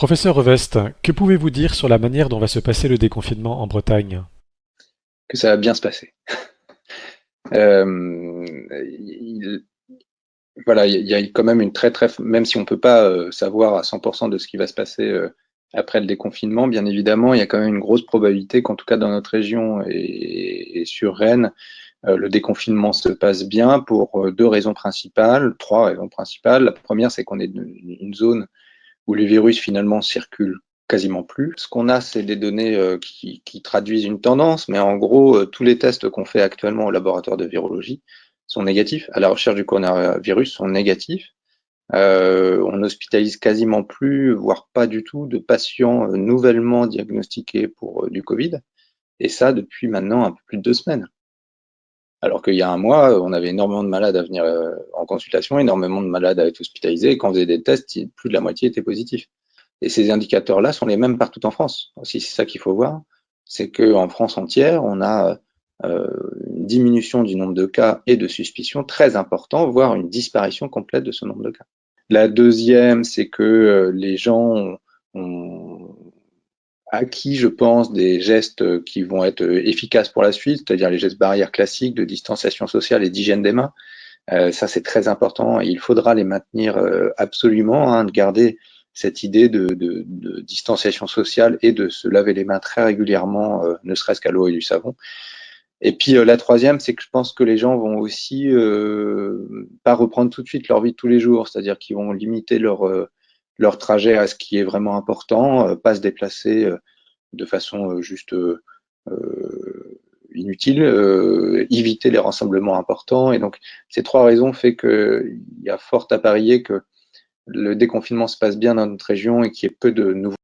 Professeur Revest, que pouvez-vous dire sur la manière dont va se passer le déconfinement en Bretagne? Que ça va bien se passer. Euh, il- voilà, il y a quand même une très très, même si on peut pas euh, savoir à 100% de ce qui va se passer euh, après le déconfinement, bien évidemment, il y a quand même une grosse probabilité qu'en tout cas dans notre région et, sur Rennes, le déconfinement se passe bien pour deux raisons principales, trois raisons principales. La première, c'est qu'on est dans une zone où les virus finalement circulent quasiment plus. Ce qu'on a, c'est des données euh, qui, traduisent une tendance, mais en gros, euh, tous les tests qu'on fait actuellement au laboratoire de virologie sont négatifs, à la recherche du coronavirus sont négatifs. Euh, on hospitalise quasiment plus, voire pas du tout, de patients nouvellement diagnostiqués pour du Covid, et ça depuis maintenant un peu plus de deux semaines. Alors qu'il y a un mois, on avait énormément de malades à venir euh, en consultation, énormément de malades à être hospitalisés, et quand on faisait des tests, plus de la moitié étaient positifs. Et ces indicateurs-là sont les mêmes partout en France. Aussi, c'est ça qu'il faut voir, c'est qu'en France entière, on a euh, une diminution du nombre de cas et de suspicions très important, voire une disparition complète de ce nombre de cas. La deuxième, c'est que euh, les gens ont, acquis, je pense, des gestes qui vont être efficaces pour la suite, c'est-à-dire les gestes barrières classiques de distanciation sociale et d'hygiène des mains. Euh, ça, c'est très important et il faudra les maintenir euh, absolument, hein, de garder cette idée de, de, de, distanciation sociale et de se laver les mains très régulièrement, euh, ne serait-ce qu'à l'eau et du savon. Et puis euh, la troisième, c'est que je pense que les gens vont aussi euh, pas reprendre tout de suite leur vie de tous les jours, c'est-à-dire qu'ils vont limiter leur euh, leur trajet à ce qui est vraiment important, euh, pas se déplacer euh, de façon juste inutile, éviter les rassemblements importants. Et donc ces trois raisons fait qu'il y a fort à parier que le déconfinement se passe bien dans notre région et qu'il y ait peu de nouveaux